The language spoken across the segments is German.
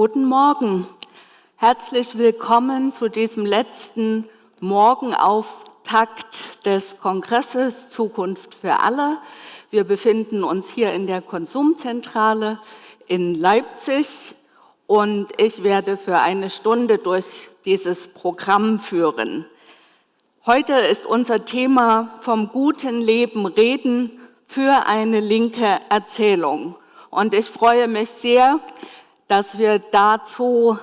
Guten Morgen. Herzlich willkommen zu diesem letzten Morgenauftakt des Kongresses Zukunft für alle. Wir befinden uns hier in der Konsumzentrale in Leipzig und ich werde für eine Stunde durch dieses Programm führen. Heute ist unser Thema vom guten Leben reden für eine linke Erzählung. Und ich freue mich sehr, dass wir dazu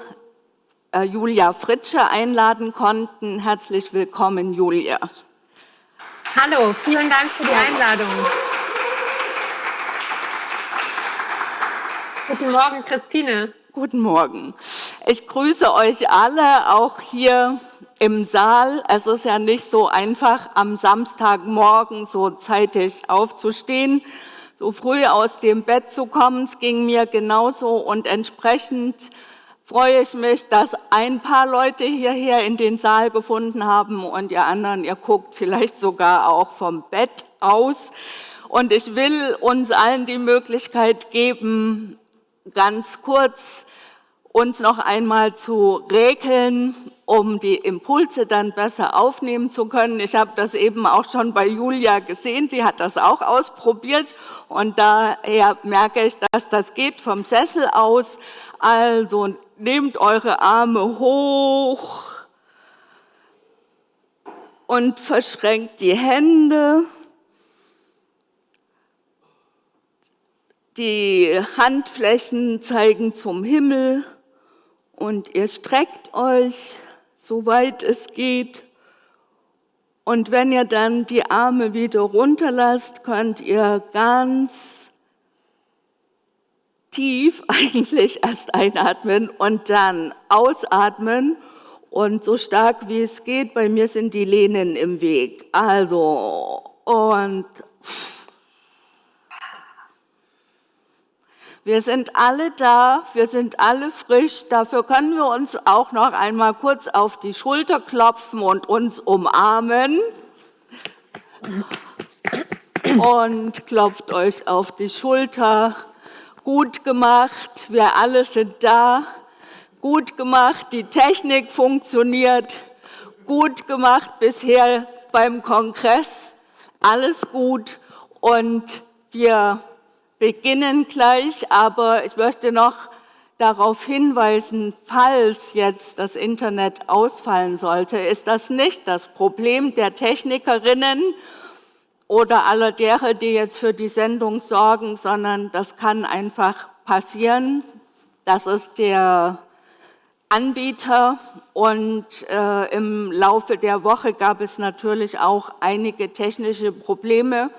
äh, Julia Fritsche einladen konnten. Herzlich willkommen, Julia. Hallo, vielen Dank für die Einladung. Guten Morgen, Christine. Guten Morgen. Ich grüße euch alle, auch hier im Saal. Es ist ja nicht so einfach, am Samstagmorgen so zeitig aufzustehen, so früh aus dem Bett zu kommen. Es ging mir genauso und entsprechend freue ich mich, dass ein paar Leute hierher in den Saal gefunden haben und ihr anderen, ihr guckt vielleicht sogar auch vom Bett aus. Und ich will uns allen die Möglichkeit geben, ganz kurz uns noch einmal zu regeln, um die Impulse dann besser aufnehmen zu können. Ich habe das eben auch schon bei Julia gesehen, sie hat das auch ausprobiert und daher merke ich, dass das geht vom Sessel aus. Also nehmt eure Arme hoch und verschränkt die Hände. Die Handflächen zeigen zum Himmel und ihr streckt euch, soweit es geht. Und wenn ihr dann die Arme wieder runterlasst, könnt ihr ganz tief eigentlich erst einatmen und dann ausatmen und so stark wie es geht. Bei mir sind die Lehnen im Weg. Also und wir sind alle da, wir sind alle frisch. Dafür können wir uns auch noch einmal kurz auf die Schulter klopfen und uns umarmen. Und klopft euch auf die Schulter. Gut gemacht, wir alle sind da, gut gemacht, die Technik funktioniert, gut gemacht bisher beim Kongress, alles gut. Und wir beginnen gleich, aber ich möchte noch darauf hinweisen, falls jetzt das Internet ausfallen sollte, ist das nicht das Problem der Technikerinnen oder aller derer, die jetzt für die Sendung sorgen, sondern das kann einfach passieren. Das ist der Anbieter und äh, im Laufe der Woche gab es natürlich auch einige technische Probleme.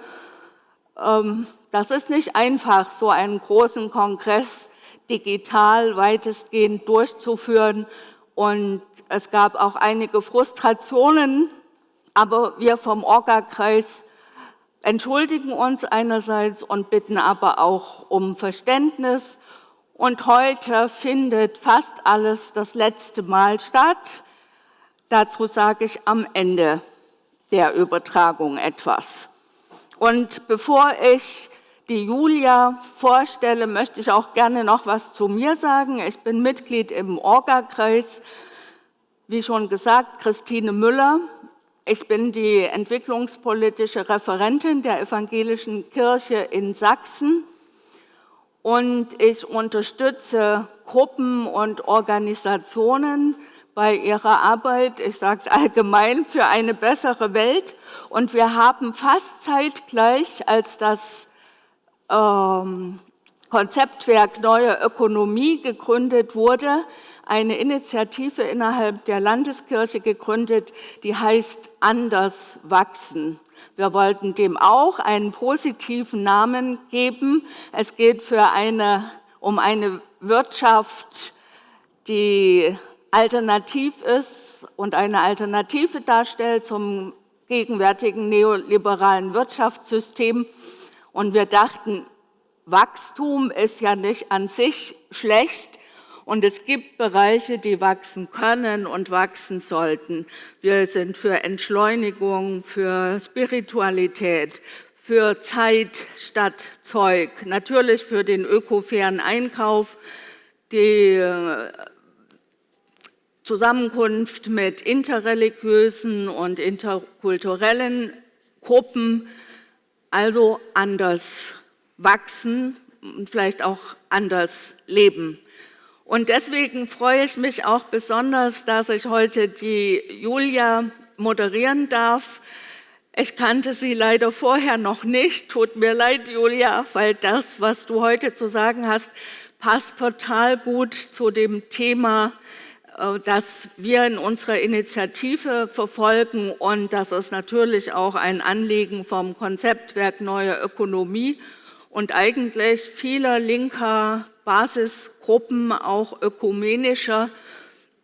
Ähm, das ist nicht einfach, so einen großen Kongress digital weitestgehend durchzuführen und es gab auch einige Frustrationen, aber wir vom Orga-Kreis entschuldigen uns einerseits und bitten aber auch um Verständnis. Und heute findet fast alles das letzte Mal statt. Dazu sage ich am Ende der Übertragung etwas. Und bevor ich die Julia vorstelle, möchte ich auch gerne noch was zu mir sagen. Ich bin Mitglied im Orga-Kreis, wie schon gesagt, Christine Müller. Ich bin die entwicklungspolitische Referentin der Evangelischen Kirche in Sachsen und ich unterstütze Gruppen und Organisationen bei ihrer Arbeit, ich sage es allgemein, für eine bessere Welt. Und wir haben fast zeitgleich, als das ähm, Konzeptwerk Neue Ökonomie gegründet wurde, eine Initiative innerhalb der Landeskirche gegründet, die heißt Anders wachsen. Wir wollten dem auch einen positiven Namen geben. Es geht für eine, um eine Wirtschaft, die alternativ ist und eine Alternative darstellt zum gegenwärtigen neoliberalen Wirtschaftssystem. Und wir dachten, Wachstum ist ja nicht an sich schlecht, und es gibt Bereiche, die wachsen können und wachsen sollten. Wir sind für Entschleunigung, für Spiritualität, für Zeit statt Zeug, natürlich für den ökofairen Einkauf, die äh, Zusammenkunft mit interreligiösen und interkulturellen Gruppen, also anders wachsen und vielleicht auch anders leben. Und deswegen freue ich mich auch besonders, dass ich heute die Julia moderieren darf. Ich kannte sie leider vorher noch nicht. Tut mir leid, Julia, weil das, was du heute zu sagen hast, passt total gut zu dem Thema, das wir in unserer Initiative verfolgen. Und das ist natürlich auch ein Anliegen vom Konzeptwerk Neue Ökonomie und eigentlich vieler linker Basisgruppen, auch ökumenischer,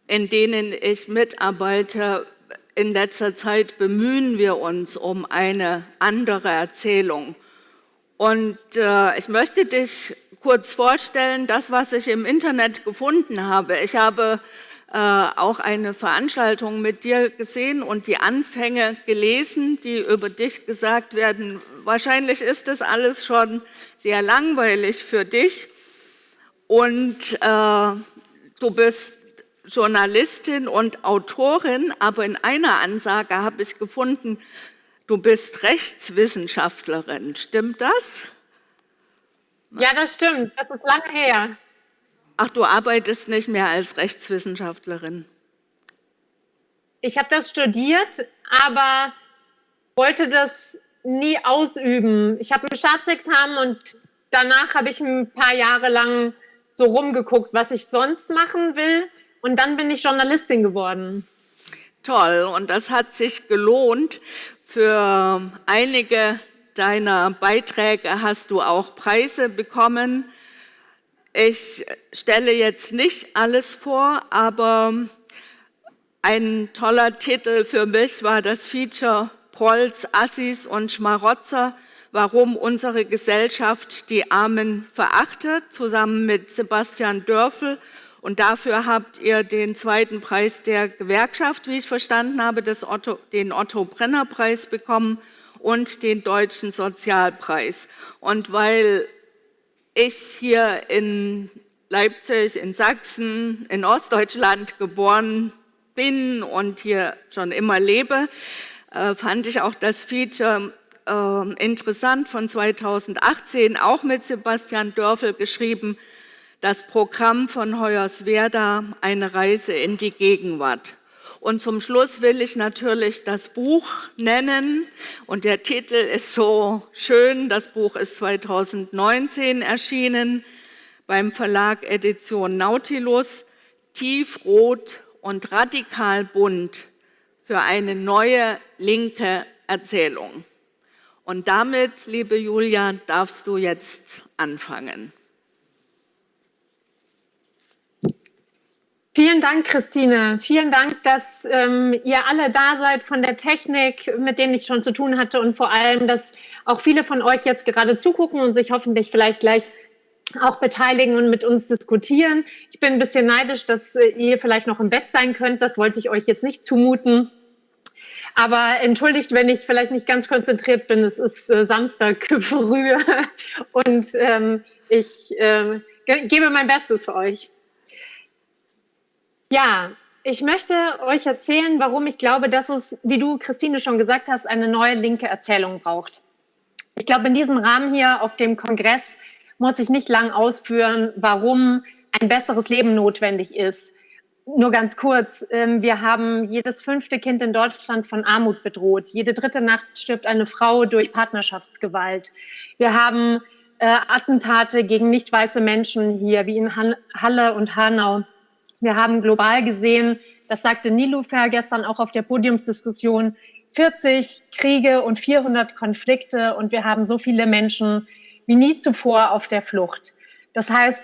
in denen ich mitarbeite. In letzter Zeit bemühen wir uns um eine andere Erzählung. Und äh, ich möchte dich kurz vorstellen, das, was ich im Internet gefunden habe. Ich habe äh, auch eine Veranstaltung mit dir gesehen und die Anfänge gelesen, die über dich gesagt werden. Wahrscheinlich ist das alles schon sehr langweilig für dich. Und äh, du bist Journalistin und Autorin, aber in einer Ansage habe ich gefunden, du bist Rechtswissenschaftlerin. Stimmt das? Ja, das stimmt. Das ist lange her. Ach, du arbeitest nicht mehr als Rechtswissenschaftlerin. Ich habe das studiert, aber wollte das nie ausüben. Ich habe ein Staatsexamen und danach habe ich ein paar Jahre lang so rumgeguckt, was ich sonst machen will. Und dann bin ich Journalistin geworden. Toll. Und das hat sich gelohnt. Für einige deiner Beiträge hast du auch Preise bekommen. Ich stelle jetzt nicht alles vor, aber ein toller Titel für mich war das Feature Prolls, Assis und Schmarotzer, warum unsere Gesellschaft die Armen verachtet, zusammen mit Sebastian Dörfel. Und dafür habt ihr den zweiten Preis der Gewerkschaft, wie ich verstanden habe, Otto, den Otto-Brenner-Preis bekommen und den Deutschen Sozialpreis. Und weil ich hier in Leipzig, in Sachsen, in Ostdeutschland geboren bin und hier schon immer lebe, äh, fand ich auch das Feature äh, interessant von 2018, auch mit Sebastian Dörfel geschrieben, das Programm von Hoyerswerda, eine Reise in die Gegenwart. Und zum Schluss will ich natürlich das Buch nennen. Und der Titel ist so schön. Das Buch ist 2019 erschienen beim Verlag Edition Nautilus. Tiefrot und radikal bunt für eine neue linke Erzählung. Und damit, liebe Julia, darfst du jetzt anfangen. Vielen Dank, Christine. Vielen Dank, dass ähm, ihr alle da seid von der Technik, mit denen ich schon zu tun hatte und vor allem, dass auch viele von euch jetzt gerade zugucken und sich hoffentlich vielleicht gleich auch beteiligen und mit uns diskutieren. Ich bin ein bisschen neidisch, dass äh, ihr vielleicht noch im Bett sein könnt. Das wollte ich euch jetzt nicht zumuten. Aber entschuldigt, wenn ich vielleicht nicht ganz konzentriert bin. Es ist äh, Samstag früh und ähm, ich äh, gebe mein Bestes für euch. Ja, ich möchte euch erzählen, warum ich glaube, dass es, wie du, Christine, schon gesagt hast, eine neue linke Erzählung braucht. Ich glaube, in diesem Rahmen hier auf dem Kongress muss ich nicht lang ausführen, warum ein besseres Leben notwendig ist. Nur ganz kurz, ähm, wir haben jedes fünfte Kind in Deutschland von Armut bedroht. Jede dritte Nacht stirbt eine Frau durch Partnerschaftsgewalt. Wir haben äh, Attentate gegen nicht weiße Menschen hier, wie in Halle und Hanau. Wir haben global gesehen, das sagte Nilufer gestern auch auf der Podiumsdiskussion, 40 Kriege und 400 Konflikte und wir haben so viele Menschen wie nie zuvor auf der Flucht. Das heißt,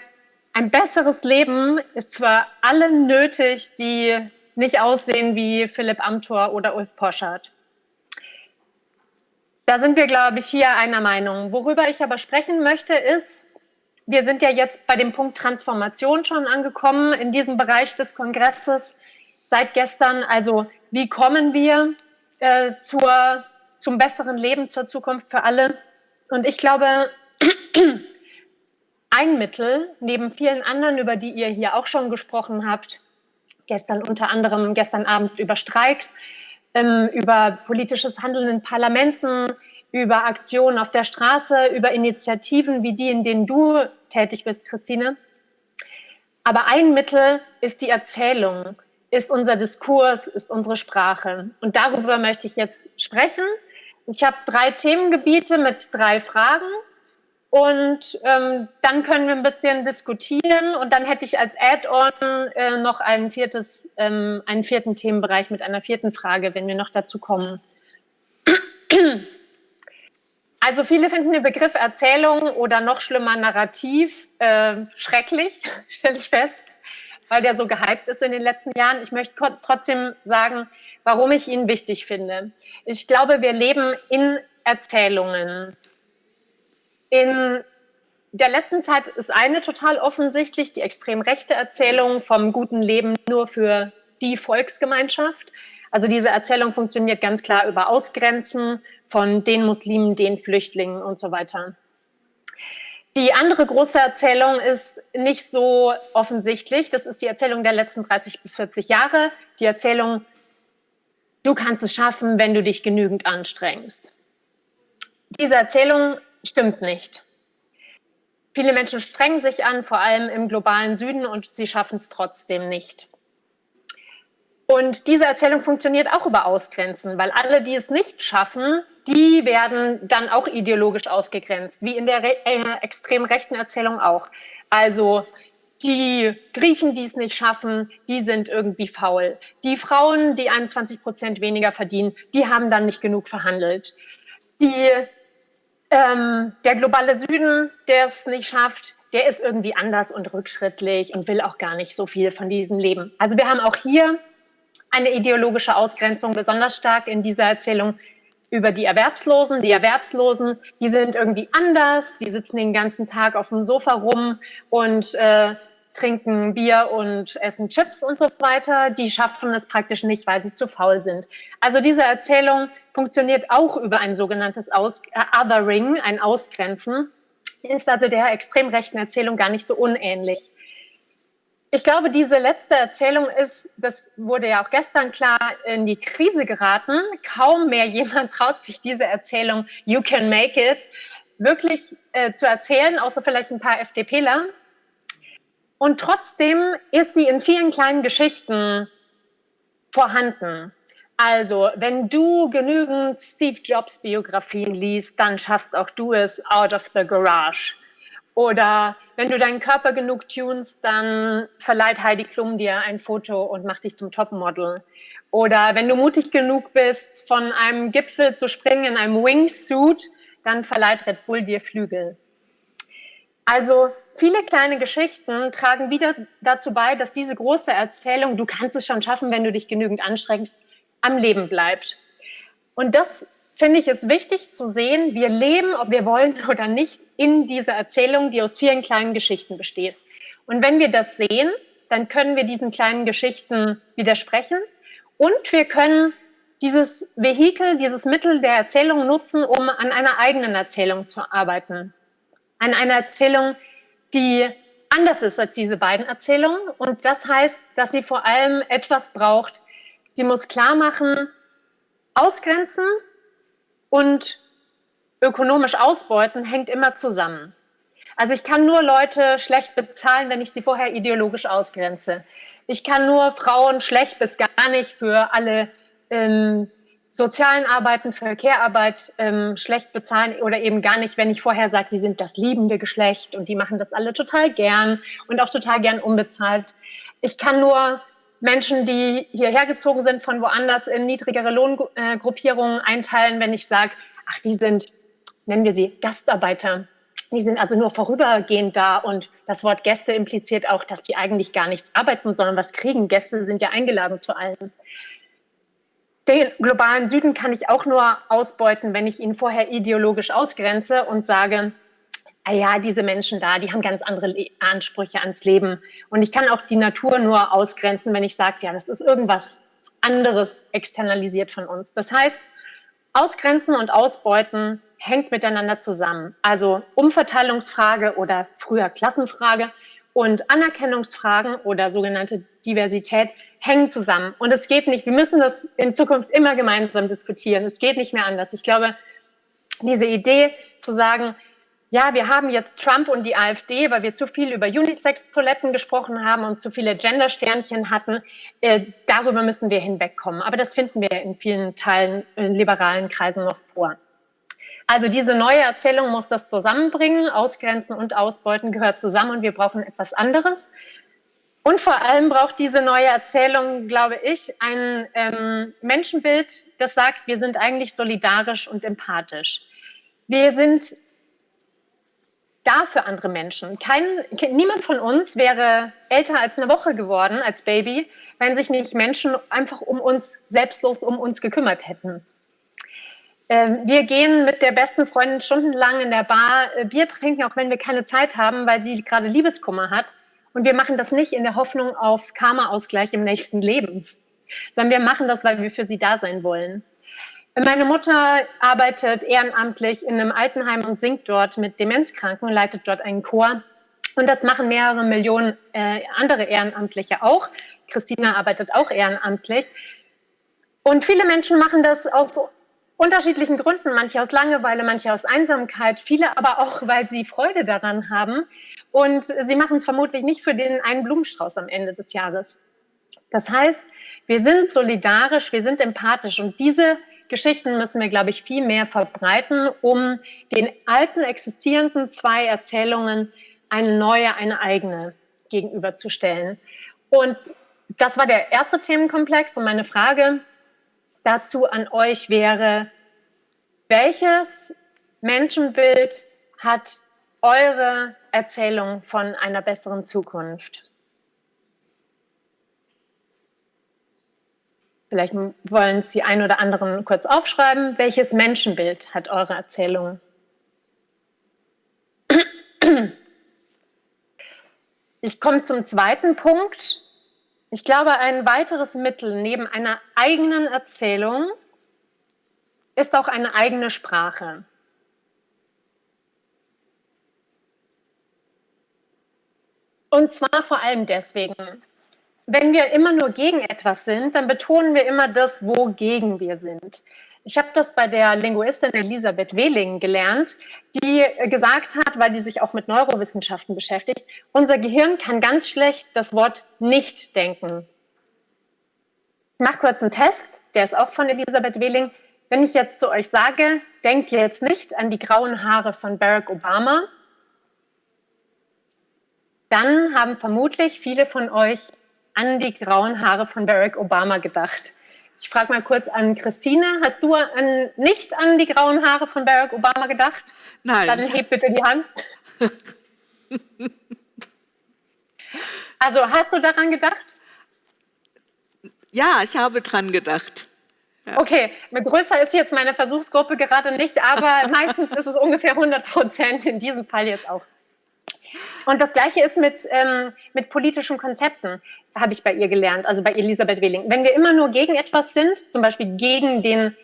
ein besseres Leben ist für alle nötig, die nicht aussehen wie Philipp Amthor oder Ulf Poschardt. Da sind wir, glaube ich, hier einer Meinung. Worüber ich aber sprechen möchte, ist, wir sind ja jetzt bei dem Punkt Transformation schon angekommen in diesem Bereich des Kongresses seit gestern. Also wie kommen wir äh, zur, zum besseren Leben, zur Zukunft für alle? Und ich glaube, ein Mittel, neben vielen anderen, über die ihr hier auch schon gesprochen habt, gestern unter anderem, gestern Abend über Streiks, ähm, über politisches Handeln in Parlamenten, über Aktionen auf der Straße, über Initiativen wie die, in denen du tätig bist, Christine. Aber ein Mittel ist die Erzählung, ist unser Diskurs, ist unsere Sprache. Und darüber möchte ich jetzt sprechen. Ich habe drei Themengebiete mit drei Fragen. Und ähm, dann können wir ein bisschen diskutieren und dann hätte ich als Add-on äh, noch ein viertes, ähm, einen vierten Themenbereich mit einer vierten Frage, wenn wir noch dazu kommen. Also viele finden den Begriff Erzählung oder noch schlimmer Narrativ äh, schrecklich, stelle ich fest, weil der so gehypt ist in den letzten Jahren. Ich möchte trotzdem sagen, warum ich ihn wichtig finde. Ich glaube, wir leben in Erzählungen. In der letzten Zeit ist eine total offensichtlich, die extrem rechte Erzählung vom guten Leben nur für die Volksgemeinschaft. Also diese Erzählung funktioniert ganz klar über Ausgrenzen von den Muslimen, den Flüchtlingen und so weiter. Die andere große Erzählung ist nicht so offensichtlich. Das ist die Erzählung der letzten 30 bis 40 Jahre. Die Erzählung, du kannst es schaffen, wenn du dich genügend anstrengst. Diese Erzählung stimmt nicht. Viele Menschen strengen sich an, vor allem im globalen Süden, und sie schaffen es trotzdem nicht. Und diese Erzählung funktioniert auch über Ausgrenzen, weil alle, die es nicht schaffen, die werden dann auch ideologisch ausgegrenzt, wie in der äh, extrem rechten Erzählung auch. Also die Griechen, die es nicht schaffen, die sind irgendwie faul. Die Frauen, die 21 Prozent weniger verdienen, die haben dann nicht genug verhandelt. Die ähm, der globale Süden, der es nicht schafft, der ist irgendwie anders und rückschrittlich und will auch gar nicht so viel von diesem Leben. Also wir haben auch hier eine ideologische Ausgrenzung besonders stark in dieser Erzählung über die Erwerbslosen. Die Erwerbslosen, die sind irgendwie anders, die sitzen den ganzen Tag auf dem Sofa rum und äh, trinken Bier und essen Chips und so weiter. Die schaffen es praktisch nicht, weil sie zu faul sind. Also diese Erzählung funktioniert auch über ein sogenanntes Aus äh, Othering, ein Ausgrenzen, ist also der extrem rechten Erzählung gar nicht so unähnlich. Ich glaube, diese letzte Erzählung ist, das wurde ja auch gestern klar, in die Krise geraten. Kaum mehr jemand traut sich diese Erzählung You can make it wirklich äh, zu erzählen, außer vielleicht ein paar FDPler. Und trotzdem ist sie in vielen kleinen Geschichten vorhanden. Also, wenn du genügend Steve Jobs Biografien liest, dann schaffst auch du es out of the garage. Oder wenn du deinen Körper genug tunst, dann verleiht Heidi Klum dir ein Foto und macht dich zum Topmodel. Oder wenn du mutig genug bist, von einem Gipfel zu springen in einem Wingsuit, dann verleiht Red Bull dir Flügel. Also viele kleine Geschichten tragen wieder dazu bei, dass diese große Erzählung, du kannst es schon schaffen, wenn du dich genügend anstrengst, am Leben bleibt. Und das finde ich es wichtig zu sehen, wir leben, ob wir wollen oder nicht, in dieser Erzählung, die aus vielen kleinen Geschichten besteht. Und wenn wir das sehen, dann können wir diesen kleinen Geschichten widersprechen und wir können dieses Vehikel, dieses Mittel der Erzählung nutzen, um an einer eigenen Erzählung zu arbeiten. An einer Erzählung, die anders ist als diese beiden Erzählungen. Und das heißt, dass sie vor allem etwas braucht, Sie muss klar machen, ausgrenzen und ökonomisch ausbeuten hängt immer zusammen. Also ich kann nur Leute schlecht bezahlen, wenn ich sie vorher ideologisch ausgrenze. Ich kann nur Frauen schlecht bis gar nicht für alle ähm, sozialen Arbeiten, für Care-Arbeit ähm, schlecht bezahlen oder eben gar nicht, wenn ich vorher sage, sie sind das liebende Geschlecht und die machen das alle total gern und auch total gern unbezahlt. Ich kann nur Menschen, die hierher gezogen sind von woanders in niedrigere Lohngruppierungen einteilen, wenn ich sage, ach, die sind, nennen wir sie Gastarbeiter. Die sind also nur vorübergehend da und das Wort Gäste impliziert auch, dass die eigentlich gar nichts arbeiten, sondern was kriegen. Gäste sind ja eingeladen zu allen. Den globalen Süden kann ich auch nur ausbeuten, wenn ich ihn vorher ideologisch ausgrenze und sage, ah ja, diese Menschen da, die haben ganz andere Le Ansprüche ans Leben. Und ich kann auch die Natur nur ausgrenzen, wenn ich sage, ja, das ist irgendwas anderes externalisiert von uns. Das heißt, ausgrenzen und ausbeuten hängt miteinander zusammen. Also Umverteilungsfrage oder früher Klassenfrage und Anerkennungsfragen oder sogenannte Diversität hängen zusammen. Und es geht nicht, wir müssen das in Zukunft immer gemeinsam diskutieren. Es geht nicht mehr anders. Ich glaube, diese Idee zu sagen, ja, wir haben jetzt Trump und die AfD, weil wir zu viel über Unisex-Toiletten gesprochen haben und zu viele Gender-Sternchen hatten. Äh, darüber müssen wir hinwegkommen. Aber das finden wir in vielen Teilen in liberalen Kreisen noch vor. Also diese neue Erzählung muss das zusammenbringen. Ausgrenzen und Ausbeuten gehört zusammen und wir brauchen etwas anderes. Und vor allem braucht diese neue Erzählung, glaube ich, ein ähm, Menschenbild, das sagt, wir sind eigentlich solidarisch und empathisch. Wir sind da für andere Menschen. Kein, niemand von uns wäre älter als eine Woche geworden als Baby, wenn sich nicht Menschen einfach um uns, selbstlos um uns gekümmert hätten. Ähm, wir gehen mit der besten Freundin stundenlang in der Bar äh, Bier trinken, auch wenn wir keine Zeit haben, weil sie gerade Liebeskummer hat. Und wir machen das nicht in der Hoffnung auf Karma-Ausgleich im nächsten Leben, sondern wir machen das, weil wir für sie da sein wollen. Meine Mutter arbeitet ehrenamtlich in einem Altenheim und singt dort mit Demenzkranken, leitet dort einen Chor. Und das machen mehrere Millionen äh, andere Ehrenamtliche auch. Christina arbeitet auch ehrenamtlich. Und viele Menschen machen das aus unterschiedlichen Gründen, manche aus Langeweile, manche aus Einsamkeit, viele aber auch, weil sie Freude daran haben. Und sie machen es vermutlich nicht für den einen Blumenstrauß am Ende des Jahres. Das heißt, wir sind solidarisch, wir sind empathisch und diese Geschichten müssen wir, glaube ich, viel mehr verbreiten, um den alten existierenden zwei Erzählungen eine neue, eine eigene gegenüberzustellen. Und das war der erste Themenkomplex und meine Frage dazu an euch wäre, welches Menschenbild hat eure Erzählung von einer besseren Zukunft? Vielleicht wollen es die ein oder anderen kurz aufschreiben. Welches Menschenbild hat eure Erzählung? Ich komme zum zweiten Punkt. Ich glaube, ein weiteres Mittel neben einer eigenen Erzählung ist auch eine eigene Sprache. Und zwar vor allem deswegen, wenn wir immer nur gegen etwas sind, dann betonen wir immer das, wogegen wir sind. Ich habe das bei der Linguistin Elisabeth Wehling gelernt, die gesagt hat, weil die sich auch mit Neurowissenschaften beschäftigt, unser Gehirn kann ganz schlecht das Wort nicht denken. Ich mache kurz einen Test, der ist auch von Elisabeth Wehling. Wenn ich jetzt zu euch sage, denkt ihr jetzt nicht an die grauen Haare von Barack Obama, dann haben vermutlich viele von euch an die grauen Haare von Barack Obama gedacht. Ich frage mal kurz an Christine, hast du an, nicht an die grauen Haare von Barack Obama gedacht? Nein. Dann heb bitte die Hand. also hast du daran gedacht? Ja, ich habe dran gedacht. Ja. Okay, größer ist jetzt meine Versuchsgruppe gerade nicht, aber meistens ist es ungefähr 100 Prozent, in diesem Fall jetzt auch. Und das Gleiche ist mit, ähm, mit politischen Konzepten, habe ich bei ihr gelernt, also bei Elisabeth Wehling. Wenn wir immer nur gegen etwas sind, zum Beispiel gegen den,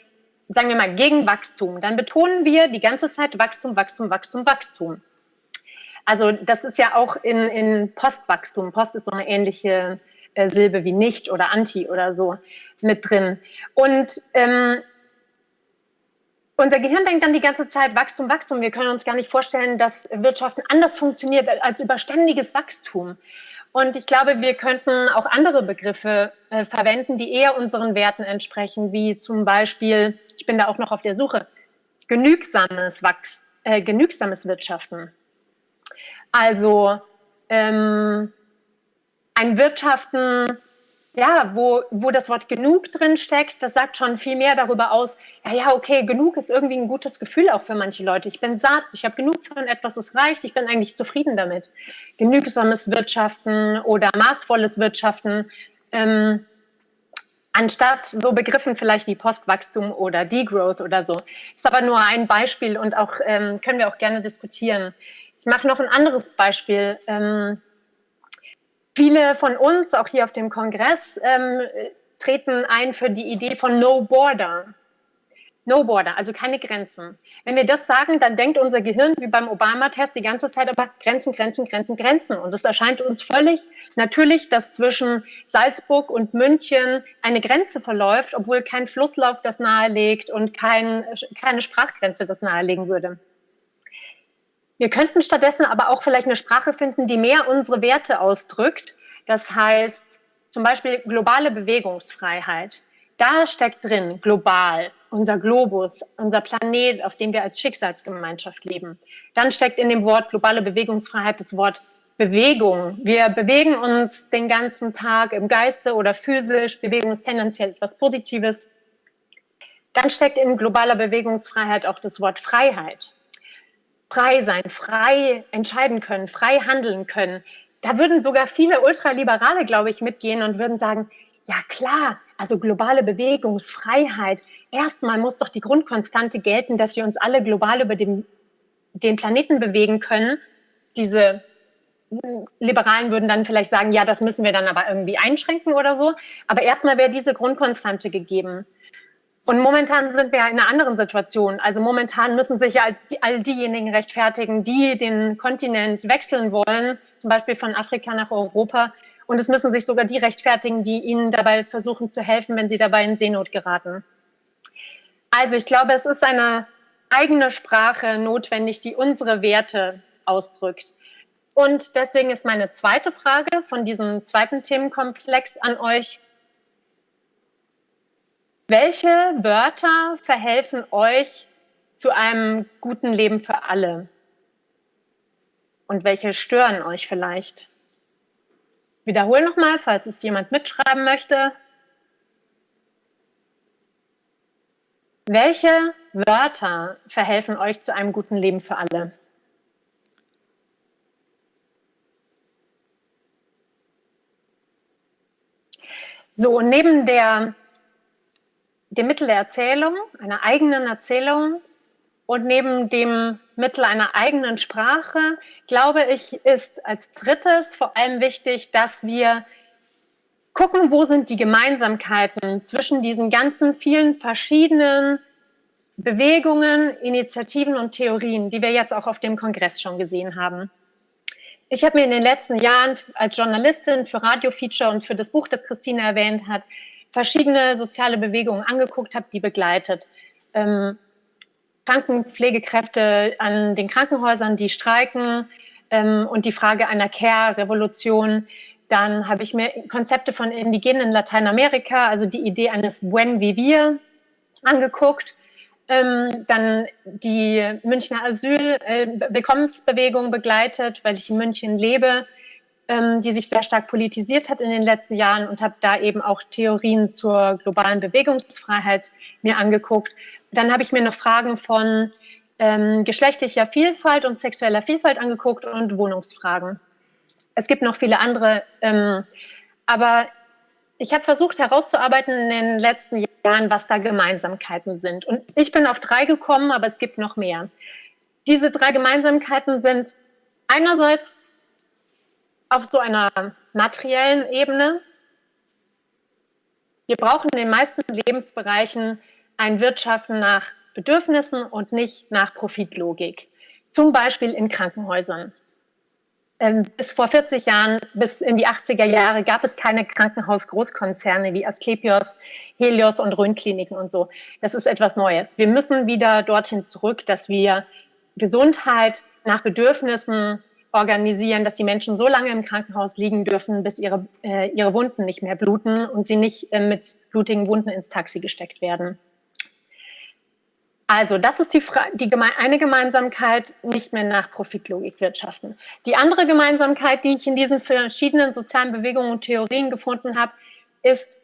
sagen wir mal, gegen Wachstum, dann betonen wir die ganze Zeit Wachstum, Wachstum, Wachstum, Wachstum. Also das ist ja auch in, in Postwachstum. Post ist so eine ähnliche äh, Silbe wie nicht oder anti oder so mit drin. Und ähm, unser Gehirn denkt dann die ganze Zeit Wachstum, Wachstum. Wir können uns gar nicht vorstellen, dass Wirtschaften anders funktioniert als über ständiges Wachstum. Und ich glaube, wir könnten auch andere Begriffe äh, verwenden, die eher unseren Werten entsprechen, wie zum Beispiel, ich bin da auch noch auf der Suche, genügsames, Wachs, äh, genügsames Wirtschaften. Also ähm, ein Wirtschaften, ja, wo, wo das Wort genug drin steckt, das sagt schon viel mehr darüber aus, ja, ja, okay, genug ist irgendwie ein gutes Gefühl auch für manche Leute. Ich bin satt, ich habe genug von etwas, es reicht, ich bin eigentlich zufrieden damit. Genügsames Wirtschaften oder maßvolles Wirtschaften, ähm, anstatt so Begriffen vielleicht wie Postwachstum oder Degrowth oder so. Ist aber nur ein Beispiel und auch ähm, können wir auch gerne diskutieren. Ich mache noch ein anderes Beispiel. Ähm, Viele von uns, auch hier auf dem Kongress, ähm, treten ein für die Idee von No Border. No border, also keine Grenzen. Wenn wir das sagen, dann denkt unser Gehirn wie beim Obama-Test die ganze Zeit aber Grenzen, Grenzen, Grenzen, Grenzen. Und es erscheint uns völlig natürlich, dass zwischen Salzburg und München eine Grenze verläuft, obwohl kein Flusslauf das nahelegt und kein, keine Sprachgrenze das nahelegen würde. Wir könnten stattdessen aber auch vielleicht eine Sprache finden, die mehr unsere Werte ausdrückt. Das heißt zum Beispiel globale Bewegungsfreiheit. Da steckt drin global, unser Globus, unser Planet, auf dem wir als Schicksalsgemeinschaft leben. Dann steckt in dem Wort globale Bewegungsfreiheit das Wort Bewegung. Wir bewegen uns den ganzen Tag im Geiste oder physisch. Bewegung ist tendenziell etwas Positives. Dann steckt in globaler Bewegungsfreiheit auch das Wort Freiheit. Frei sein, frei entscheiden können, frei handeln können. Da würden sogar viele Ultraliberale, glaube ich, mitgehen und würden sagen, ja klar, also globale Bewegungsfreiheit. Erstmal muss doch die Grundkonstante gelten, dass wir uns alle global über den, den Planeten bewegen können. Diese Liberalen würden dann vielleicht sagen, ja, das müssen wir dann aber irgendwie einschränken oder so. Aber erstmal wäre diese Grundkonstante gegeben. Und momentan sind wir ja in einer anderen Situation. Also momentan müssen sich ja all diejenigen rechtfertigen, die den Kontinent wechseln wollen, zum Beispiel von Afrika nach Europa, und es müssen sich sogar die rechtfertigen, die ihnen dabei versuchen zu helfen, wenn sie dabei in Seenot geraten. Also ich glaube, es ist eine eigene Sprache notwendig, die unsere Werte ausdrückt. Und deswegen ist meine zweite Frage von diesem zweiten Themenkomplex an euch. Welche Wörter verhelfen euch zu einem guten Leben für alle? Und welche stören euch vielleicht? wiederhole nochmal, falls es jemand mitschreiben möchte. Welche Wörter verhelfen euch zu einem guten Leben für alle? So, neben der, dem Mittel der Erzählung, einer eigenen Erzählung und neben dem Mittel einer eigenen Sprache, glaube ich, ist als drittes vor allem wichtig, dass wir gucken, wo sind die Gemeinsamkeiten zwischen diesen ganzen vielen verschiedenen Bewegungen, Initiativen und Theorien, die wir jetzt auch auf dem Kongress schon gesehen haben. Ich habe mir in den letzten Jahren als Journalistin für Radiofeature und für das Buch, das Christine erwähnt hat, verschiedene soziale Bewegungen angeguckt, habe die begleitet. Ähm, Krankenpflegekräfte an den Krankenhäusern, die streiken ähm, und die Frage einer Care-Revolution. Dann habe ich mir Konzepte von Indigenen in Lateinamerika, also die Idee eines Buen Vivir angeguckt. Ähm, dann die Münchner Asyl-Willkommensbewegung äh, begleitet, weil ich in München lebe, ähm, die sich sehr stark politisiert hat in den letzten Jahren und habe da eben auch Theorien zur globalen Bewegungsfreiheit mir angeguckt. Dann habe ich mir noch Fragen von ähm, geschlechtlicher Vielfalt und sexueller Vielfalt angeguckt und Wohnungsfragen. Es gibt noch viele andere, ähm, aber ich habe versucht herauszuarbeiten in den letzten Jahren, was da Gemeinsamkeiten sind. Und ich bin auf drei gekommen, aber es gibt noch mehr. Diese drei Gemeinsamkeiten sind einerseits auf so einer materiellen Ebene. Wir brauchen in den meisten Lebensbereichen ein Wirtschaften nach Bedürfnissen und nicht nach Profitlogik. Zum Beispiel in Krankenhäusern. Ähm, bis vor 40 Jahren, bis in die 80er Jahre, gab es keine Krankenhaus-Großkonzerne wie Asklepios, Helios und Rhönkliniken und so. Das ist etwas Neues. Wir müssen wieder dorthin zurück, dass wir Gesundheit nach Bedürfnissen organisieren, dass die Menschen so lange im Krankenhaus liegen dürfen, bis ihre, äh, ihre Wunden nicht mehr bluten und sie nicht äh, mit blutigen Wunden ins Taxi gesteckt werden. Also das ist die, die eine Gemeinsamkeit, nicht mehr nach Profitlogik wirtschaften. Die andere Gemeinsamkeit, die ich in diesen verschiedenen sozialen Bewegungen und Theorien gefunden habe, ist,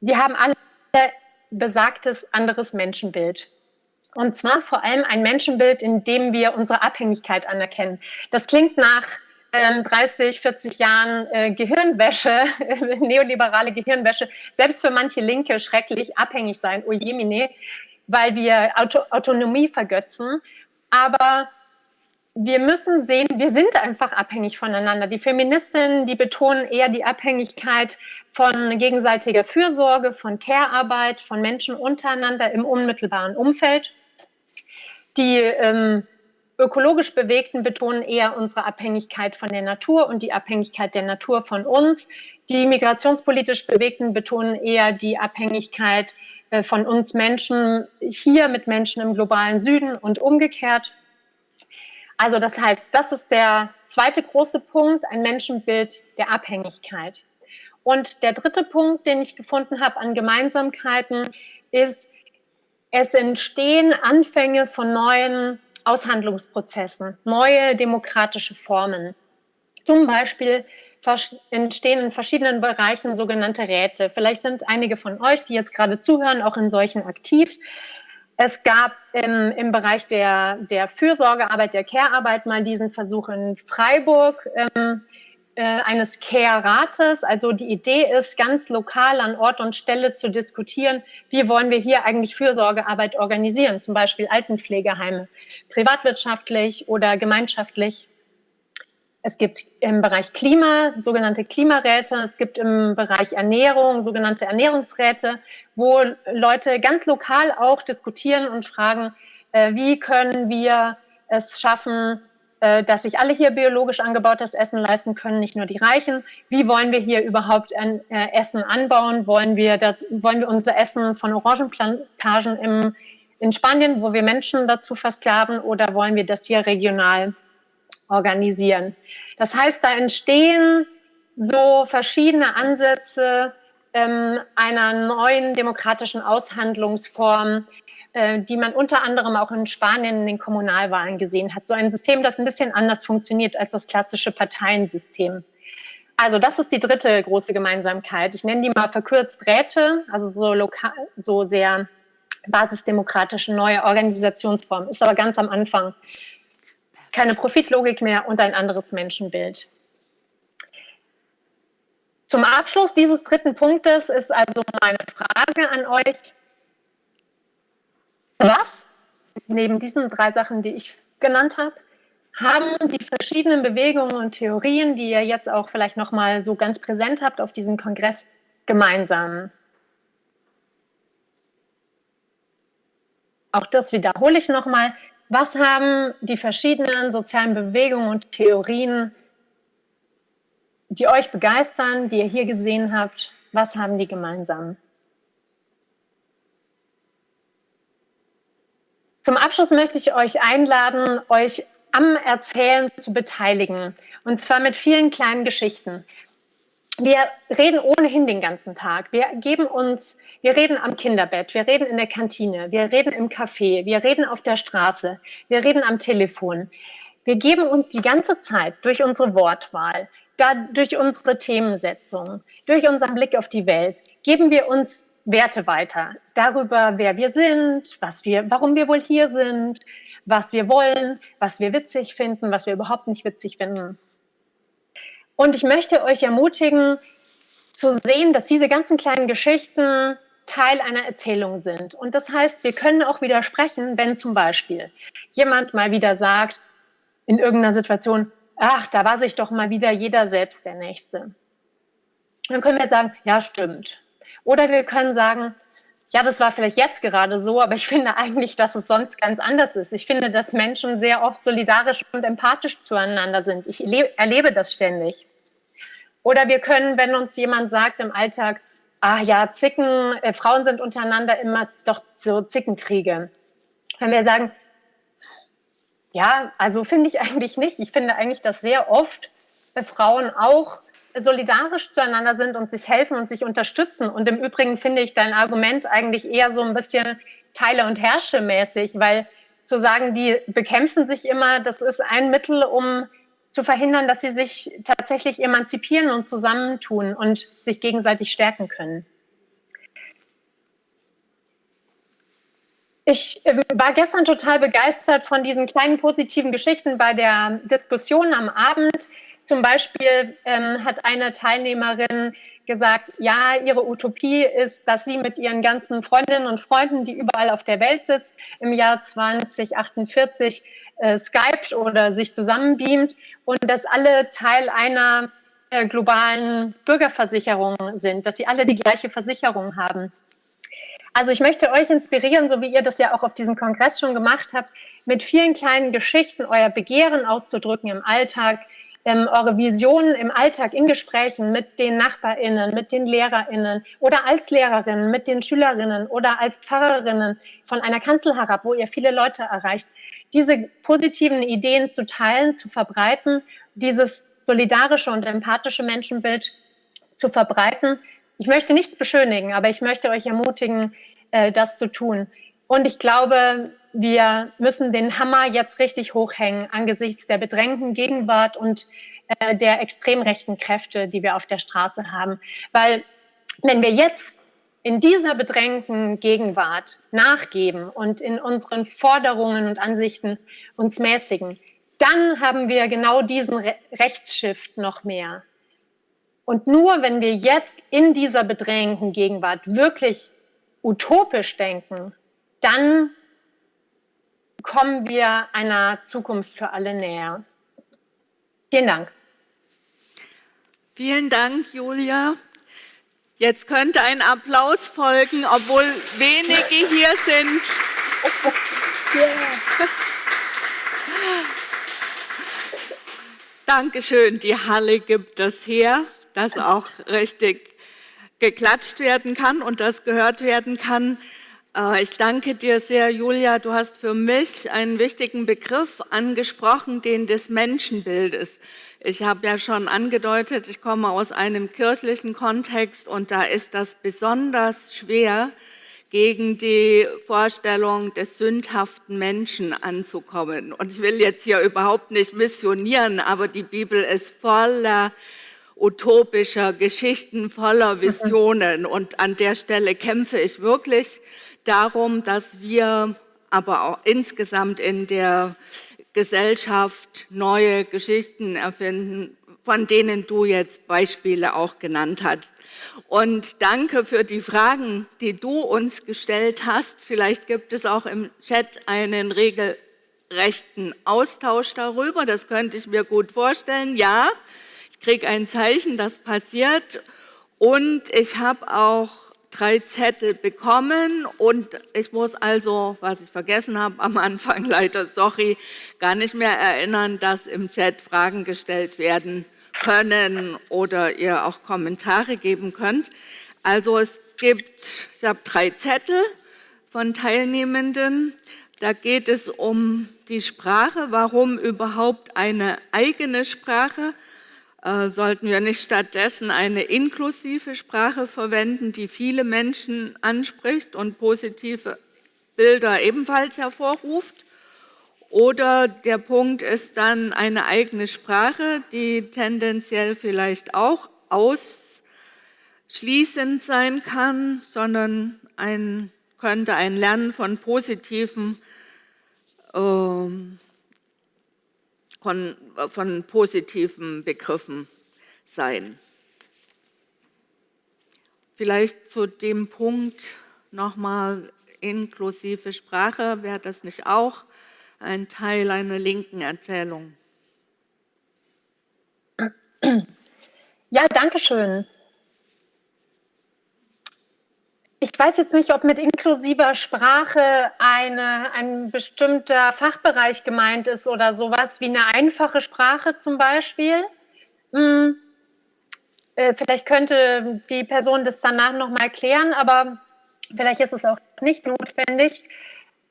die haben alle besagtes anderes Menschenbild. Und zwar vor allem ein Menschenbild, in dem wir unsere Abhängigkeit anerkennen. Das klingt nach 30, ähm, 40 Jahren äh, Gehirnwäsche, neoliberale Gehirnwäsche, selbst für manche Linke schrecklich, abhängig sein, ojemine weil wir Auto Autonomie vergötzen. Aber wir müssen sehen, wir sind einfach abhängig voneinander. Die Feministinnen, die betonen eher die Abhängigkeit von gegenseitiger Fürsorge, von Care-Arbeit, von Menschen untereinander im unmittelbaren Umfeld. Die ähm, ökologisch Bewegten betonen eher unsere Abhängigkeit von der Natur und die Abhängigkeit der Natur von uns. Die migrationspolitisch Bewegten betonen eher die Abhängigkeit äh, von uns Menschen hier mit Menschen im globalen Süden und umgekehrt. Also das heißt, das ist der zweite große Punkt, ein Menschenbild der Abhängigkeit. Und der dritte Punkt, den ich gefunden habe an Gemeinsamkeiten, ist, es entstehen Anfänge von neuen Aushandlungsprozessen, neue demokratische Formen. Zum Beispiel entstehen in verschiedenen Bereichen sogenannte Räte. Vielleicht sind einige von euch, die jetzt gerade zuhören, auch in solchen aktiv. Es gab im, im Bereich der, der Fürsorgearbeit, der Care-Arbeit mal diesen Versuch in Freiburg ähm, äh, eines Care-Rates. Also die Idee ist, ganz lokal an Ort und Stelle zu diskutieren, wie wollen wir hier eigentlich Fürsorgearbeit organisieren, zum Beispiel Altenpflegeheime, privatwirtschaftlich oder gemeinschaftlich. Es gibt im Bereich Klima sogenannte Klimaräte, es gibt im Bereich Ernährung sogenannte Ernährungsräte, wo Leute ganz lokal auch diskutieren und fragen, äh, wie können wir es schaffen, äh, dass sich alle hier biologisch angebautes Essen leisten können, nicht nur die Reichen. Wie wollen wir hier überhaupt ein, äh, Essen anbauen? Wollen wir, da, wollen wir unser Essen von Orangenplantagen im, in Spanien, wo wir Menschen dazu versklaven, oder wollen wir das hier regional organisieren. Das heißt, da entstehen so verschiedene Ansätze ähm, einer neuen demokratischen Aushandlungsform, äh, die man unter anderem auch in Spanien in den Kommunalwahlen gesehen hat. So ein System, das ein bisschen anders funktioniert als das klassische Parteiensystem. Also das ist die dritte große Gemeinsamkeit. Ich nenne die mal verkürzt Räte, also so lokal, so sehr basisdemokratische neue Organisationsform. Ist aber ganz am Anfang keine Profitlogik mehr und ein anderes Menschenbild. Zum Abschluss dieses dritten Punktes ist also meine Frage an euch. Was, neben diesen drei Sachen, die ich genannt habe, haben die verschiedenen Bewegungen und Theorien, die ihr jetzt auch vielleicht nochmal so ganz präsent habt auf diesem Kongress, gemeinsam? Auch das wiederhole ich nochmal. Was haben die verschiedenen sozialen Bewegungen und Theorien, die euch begeistern, die ihr hier gesehen habt, was haben die gemeinsam? Zum Abschluss möchte ich euch einladen, euch am Erzählen zu beteiligen. Und zwar mit vielen kleinen Geschichten. Wir reden ohnehin den ganzen Tag. Wir geben uns, wir reden am Kinderbett, wir reden in der Kantine, wir reden im Café, wir reden auf der Straße, wir reden am Telefon. Wir geben uns die ganze Zeit durch unsere Wortwahl, durch unsere Themensetzung, durch unseren Blick auf die Welt, geben wir uns Werte weiter darüber, wer wir sind, was wir, warum wir wohl hier sind, was wir wollen, was wir witzig finden, was wir überhaupt nicht witzig finden. Und ich möchte euch ermutigen, zu sehen, dass diese ganzen kleinen Geschichten Teil einer Erzählung sind. Und das heißt, wir können auch widersprechen, wenn zum Beispiel jemand mal wieder sagt, in irgendeiner Situation, ach, da war sich doch mal wieder jeder selbst der Nächste. Dann können wir sagen, ja, stimmt. Oder wir können sagen, ja, das war vielleicht jetzt gerade so, aber ich finde eigentlich, dass es sonst ganz anders ist. Ich finde, dass Menschen sehr oft solidarisch und empathisch zueinander sind. Ich erlebe das ständig. Oder wir können, wenn uns jemand sagt im Alltag, ah ja, Zicken, äh, Frauen sind untereinander immer doch so Zickenkriege. Wenn wir sagen, ja, also finde ich eigentlich nicht. Ich finde eigentlich, dass sehr oft äh, Frauen auch solidarisch zueinander sind und sich helfen und sich unterstützen. Und im Übrigen finde ich dein Argument eigentlich eher so ein bisschen Teile- und Herrsche-mäßig, weil zu sagen, die bekämpfen sich immer, das ist ein Mittel, um zu verhindern, dass sie sich tatsächlich emanzipieren und zusammentun und sich gegenseitig stärken können. Ich äh, war gestern total begeistert von diesen kleinen positiven Geschichten bei der Diskussion am Abend. Zum Beispiel ähm, hat eine Teilnehmerin gesagt, ja, ihre Utopie ist, dass sie mit ihren ganzen Freundinnen und Freunden, die überall auf der Welt sitzt, im Jahr 2048 äh, skypt oder sich zusammenbeamt und dass alle Teil einer äh, globalen Bürgerversicherung sind, dass sie alle die gleiche Versicherung haben. Also ich möchte euch inspirieren, so wie ihr das ja auch auf diesem Kongress schon gemacht habt, mit vielen kleinen Geschichten euer Begehren auszudrücken im Alltag, ähm, eure Visionen im Alltag, in Gesprächen mit den NachbarInnen, mit den LehrerInnen oder als Lehrerin, mit den Schülerinnen oder als Pfarrerinnen von einer Kanzel herab, wo ihr viele Leute erreicht, diese positiven Ideen zu teilen, zu verbreiten, dieses solidarische und empathische Menschenbild zu verbreiten. Ich möchte nichts beschönigen, aber ich möchte euch ermutigen, äh, das zu tun. Und ich glaube, wir müssen den Hammer jetzt richtig hochhängen angesichts der bedrängten Gegenwart und äh, der extrem rechten Kräfte, die wir auf der Straße haben. Weil wenn wir jetzt in dieser bedrängten Gegenwart nachgeben und in unseren Forderungen und Ansichten uns mäßigen, dann haben wir genau diesen Re Rechtsshift noch mehr. Und nur wenn wir jetzt in dieser bedrängten Gegenwart wirklich utopisch denken, dann kommen wir einer Zukunft für alle näher. Vielen Dank. Vielen Dank, Julia. Jetzt könnte ein Applaus folgen, obwohl wenige hier sind. Yeah. Dankeschön, die Halle gibt das her, dass auch richtig geklatscht werden kann und das gehört werden kann. Äh, ich danke dir sehr, Julia. Du hast für mich einen wichtigen Begriff angesprochen, den des Menschenbildes. Ich habe ja schon angedeutet, ich komme aus einem kirchlichen Kontext und da ist das besonders schwer, gegen die Vorstellung des sündhaften Menschen anzukommen. Und ich will jetzt hier überhaupt nicht missionieren, aber die Bibel ist voller utopischer Geschichten, voller Visionen. Und an der Stelle kämpfe ich wirklich darum, dass wir aber auch insgesamt in der Gesellschaft neue Geschichten erfinden, von denen du jetzt Beispiele auch genannt hast. Und danke für die Fragen, die du uns gestellt hast. Vielleicht gibt es auch im Chat einen regelrechten Austausch darüber. Das könnte ich mir gut vorstellen. Ja, kriege ein Zeichen, das passiert. Und ich habe auch drei Zettel bekommen und ich muss also, was ich vergessen habe am Anfang, leider, sorry, gar nicht mehr erinnern, dass im Chat Fragen gestellt werden können oder ihr auch Kommentare geben könnt. Also es gibt, ich habe drei Zettel von Teilnehmenden. Da geht es um die Sprache, warum überhaupt eine eigene Sprache sollten wir nicht stattdessen eine inklusive Sprache verwenden, die viele Menschen anspricht und positive Bilder ebenfalls hervorruft? Oder der Punkt ist dann eine eigene Sprache, die tendenziell vielleicht auch ausschließend sein kann, sondern ein, könnte ein Lernen von positiven ähm, von, von positiven Begriffen sein. Vielleicht zu dem Punkt nochmal inklusive Sprache, wäre das nicht auch ein Teil einer linken Erzählung? Ja, danke schön. Ich weiß jetzt nicht, ob mit inklusiver Sprache eine, ein bestimmter Fachbereich gemeint ist oder sowas wie eine einfache Sprache zum Beispiel. Hm. Äh, vielleicht könnte die Person das danach nochmal klären, aber vielleicht ist es auch nicht notwendig.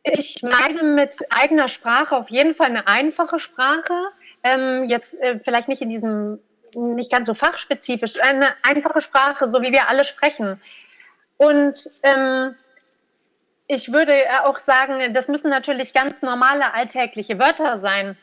Ich meine mit eigener Sprache auf jeden Fall eine einfache Sprache. Ähm, jetzt äh, vielleicht nicht in diesem, nicht ganz so fachspezifisch, eine einfache Sprache, so wie wir alle sprechen. Und ähm, ich würde auch sagen, das müssen natürlich ganz normale alltägliche Wörter sein.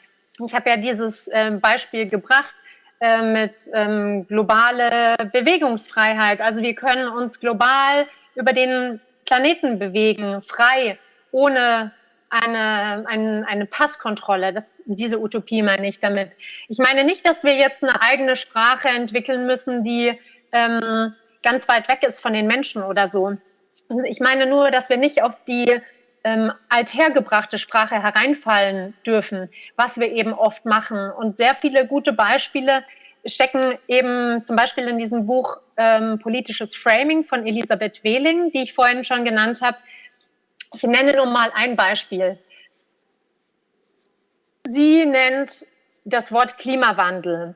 Ich habe ja dieses äh, Beispiel gebracht äh, mit ähm, globale Bewegungsfreiheit. Also wir können uns global über den Planeten bewegen, frei, ohne eine, eine, eine Passkontrolle. Das, diese Utopie meine ich damit. Ich meine nicht, dass wir jetzt eine eigene Sprache entwickeln müssen, die ähm, ganz weit weg ist von den Menschen oder so. Ich meine nur, dass wir nicht auf die ähm, althergebrachte Sprache hereinfallen dürfen, was wir eben oft machen. Und sehr viele gute Beispiele stecken eben zum Beispiel in diesem Buch ähm, Politisches Framing von Elisabeth Wehling, die ich vorhin schon genannt habe. Ich nenne nur mal ein Beispiel. Sie nennt das Wort Klimawandel.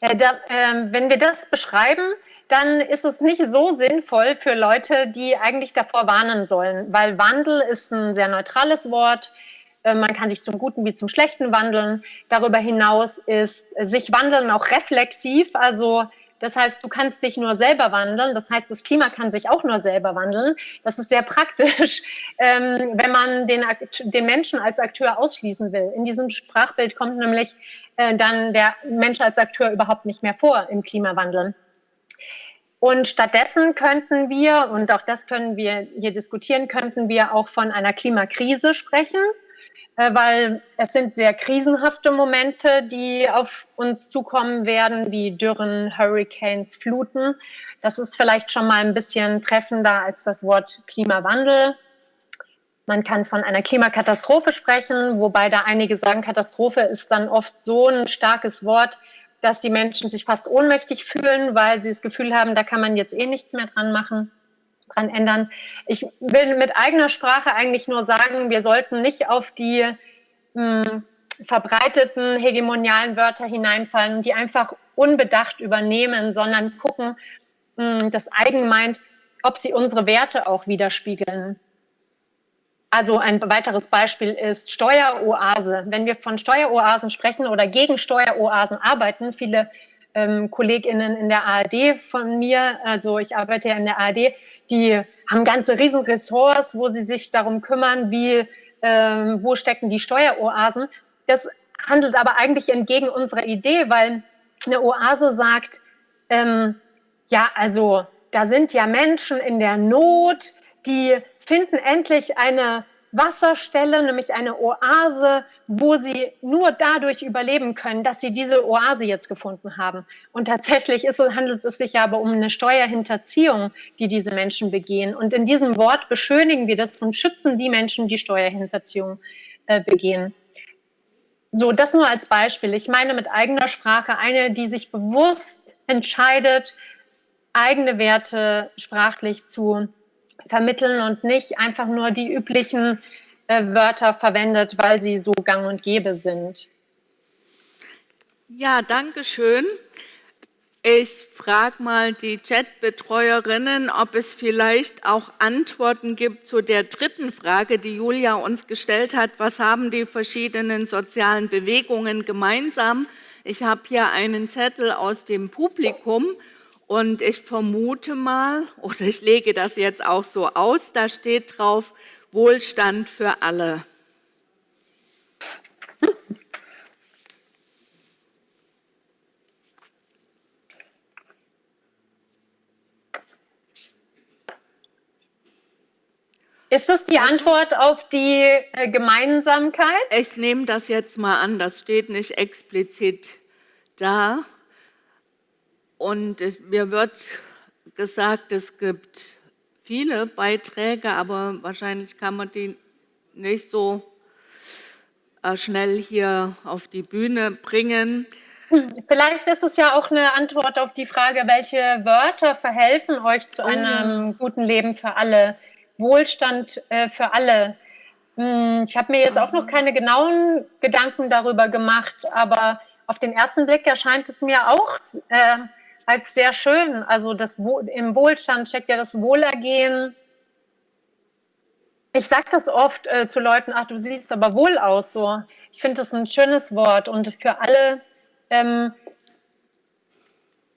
Äh, da, äh, wenn wir das beschreiben, dann ist es nicht so sinnvoll für Leute, die eigentlich davor warnen sollen, weil Wandel ist ein sehr neutrales Wort. Äh, man kann sich zum Guten wie zum Schlechten wandeln. Darüber hinaus ist sich wandeln auch reflexiv, also das heißt, du kannst dich nur selber wandeln. Das heißt, das Klima kann sich auch nur selber wandeln. Das ist sehr praktisch, ähm, wenn man den, den Menschen als Akteur ausschließen will. In diesem Sprachbild kommt nämlich äh, dann der Mensch als Akteur überhaupt nicht mehr vor im Klimawandel. Und stattdessen könnten wir, und auch das können wir hier diskutieren, könnten wir auch von einer Klimakrise sprechen, äh, weil es sind sehr krisenhafte Momente, die auf uns zukommen werden, wie Dürren, Hurricanes, Fluten. Das ist vielleicht schon mal ein bisschen treffender als das Wort Klimawandel. Man kann von einer Klimakatastrophe sprechen, wobei da einige sagen, Katastrophe ist dann oft so ein starkes Wort, dass die Menschen sich fast ohnmächtig fühlen, weil sie das Gefühl haben, da kann man jetzt eh nichts mehr dran machen, dran ändern. Ich will mit eigener Sprache eigentlich nur sagen, wir sollten nicht auf die mh, hm, verbreiteten hegemonialen Wörter hineinfallen die einfach unbedacht übernehmen, sondern gucken, mh, hm, das Eigen meint, ob sie unsere Werte auch widerspiegeln. Also ein weiteres Beispiel ist Steueroase. Wenn wir von Steueroasen sprechen oder gegen Steueroasen arbeiten, viele ähm, KollegInnen in der ARD von mir, also ich arbeite ja in der ARD, die haben ganze Riesenressorts, wo sie sich darum kümmern, wie, ähm, wo stecken die Steueroasen. Das handelt aber eigentlich entgegen unserer Idee, weil eine Oase sagt, ähm, ja, also da sind ja Menschen in der Not, die finden endlich eine Wasserstelle, nämlich eine Oase, wo sie nur dadurch überleben können, dass sie diese Oase jetzt gefunden haben. Und tatsächlich ist, handelt es sich aber um eine Steuerhinterziehung, die diese Menschen begehen. Und in diesem Wort beschönigen wir das und schützen die Menschen, die Steuerhinterziehung äh, begehen. So, das nur als Beispiel. Ich meine mit eigener Sprache eine, die sich bewusst entscheidet, eigene Werte sprachlich zu vermitteln und nicht einfach nur die üblichen äh, Wörter verwendet, weil sie so gang und gäbe sind. Ja, danke schön. Ich frage mal die Chatbetreuerinnen, ob es vielleicht auch Antworten gibt zu der dritten Frage, die Julia uns gestellt hat. Was haben die verschiedenen sozialen Bewegungen gemeinsam? Ich habe hier einen Zettel aus dem Publikum und ich vermute mal, oder ich lege das jetzt auch so aus, da steht drauf, Wohlstand für alle. Ist das die Antwort auf die äh, Gemeinsamkeit? Ich nehme das jetzt mal an, das steht nicht explizit da. Und es, mir wird gesagt, es gibt viele Beiträge, aber wahrscheinlich kann man die nicht so äh, schnell hier auf die Bühne bringen. Vielleicht ist es ja auch eine Antwort auf die Frage, welche Wörter verhelfen euch zu oh. einem guten Leben für alle, Wohlstand äh, für alle. Hm, ich habe mir jetzt auch noch keine genauen Gedanken darüber gemacht, aber auf den ersten Blick erscheint es mir auch äh, als sehr schön. Also das, im Wohlstand steckt ja das Wohlergehen. Ich sage das oft äh, zu Leuten, ach, du siehst aber wohl aus. So. Ich finde das ein schönes Wort und für alle, ähm,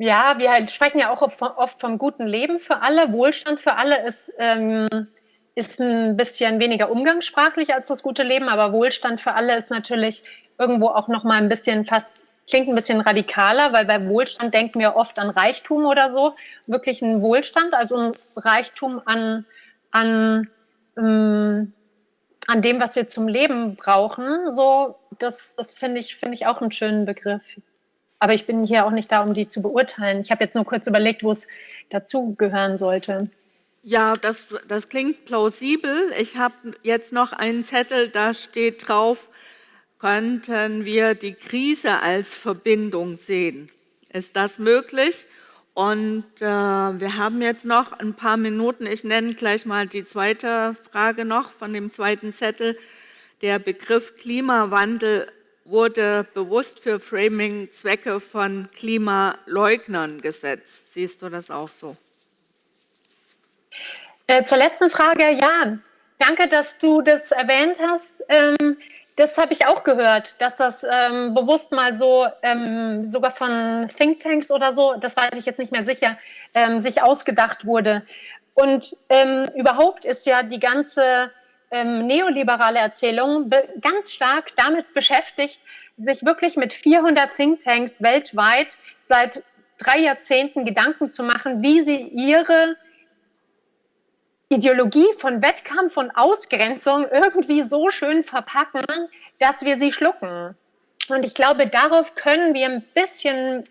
ja, wir halt sprechen ja auch oft vom guten Leben für alle. Wohlstand für alle ist, ähm, ist ein bisschen weniger umgangssprachlich als das gute Leben, aber Wohlstand für alle ist natürlich irgendwo auch noch mal ein bisschen fast Klingt ein bisschen radikaler, weil bei Wohlstand denken wir oft an Reichtum oder so. Wirklich ein Wohlstand, also ein Reichtum an, an, ähm, an dem, was wir zum Leben brauchen. So, das, das finde ich, finde ich auch einen schönen Begriff. Aber ich bin hier auch nicht da, um die zu beurteilen. Ich habe jetzt nur kurz überlegt, wo es dazugehören sollte. Ja, das, das klingt plausibel. Ich habe jetzt noch einen Zettel, da steht drauf, könnten wir die Krise als Verbindung sehen. Ist das möglich? Und äh, wir haben jetzt noch ein paar Minuten. Ich nenne gleich mal die zweite Frage noch von dem zweiten Zettel. Der Begriff Klimawandel wurde bewusst für Framing-Zwecke von Klimaleugnern gesetzt. Siehst du das auch so? Äh, zur letzten Frage, ja. Danke, dass du das erwähnt hast. Ähm, das habe ich auch gehört, dass das ähm, bewusst mal so, ähm, sogar von Thinktanks oder so, das weiß ich jetzt nicht mehr sicher, ähm, sich ausgedacht wurde. Und ähm, überhaupt ist ja die ganze ähm, neoliberale Erzählung ganz stark damit beschäftigt, sich wirklich mit 400 Thinktanks weltweit seit drei Jahrzehnten Gedanken zu machen, wie sie ihre Ideologie von Wettkampf und Ausgrenzung irgendwie so schön verpacken, dass wir sie schlucken. Und ich glaube, darauf können wir ein bisschen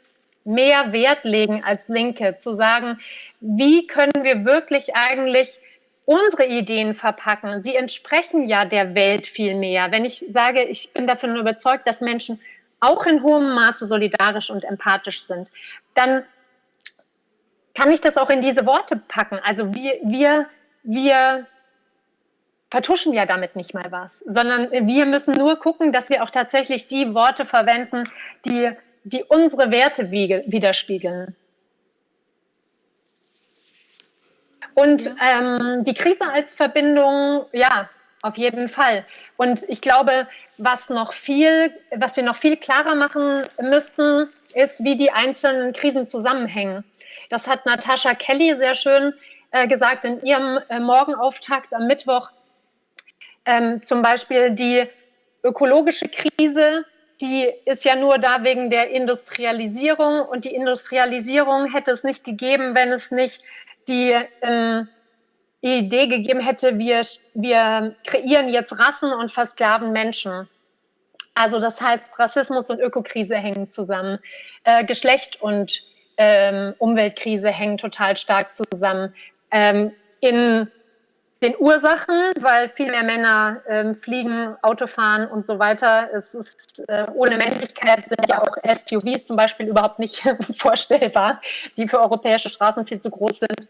mehr Wert legen als Linke, zu sagen, wie können wir wirklich eigentlich unsere Ideen verpacken. Sie entsprechen ja der Welt viel mehr. Wenn ich sage, ich bin davon überzeugt, dass Menschen auch in hohem Maße solidarisch und empathisch sind, dann kann ich das auch in diese Worte packen. Also wir, wir wir vertuschen ja damit nicht mal was, sondern wir müssen nur gucken, dass wir auch tatsächlich die Worte verwenden, die, die unsere Werte widerspiegeln. Und ähm, die Krise als Verbindung, ja, auf jeden Fall. Und ich glaube, was noch viel, was wir noch viel klarer machen müssten, ist, wie die einzelnen Krisen zusammenhängen. Das hat Natascha Kelly sehr schön gesagt in ihrem äh, Morgenauftakt am Mittwoch. Ähm, zum Beispiel die ökologische Krise, die ist ja nur da wegen der Industrialisierung und die Industrialisierung hätte es nicht gegeben, wenn es nicht die ähm, Idee gegeben hätte, wir, wir kreieren jetzt Rassen und versklaven Menschen. Also das heißt, Rassismus und Ökokrise hängen zusammen. Äh, Geschlecht und ähm, Umweltkrise hängen total stark zusammen ähm, in den Ursachen, weil viel mehr Männer ähm, fliegen, Auto fahren und so weiter. Es ist äh, ohne Männlichkeit sind ja auch SUVs zum Beispiel überhaupt nicht vorstellbar, die für europäische Straßen viel zu groß sind.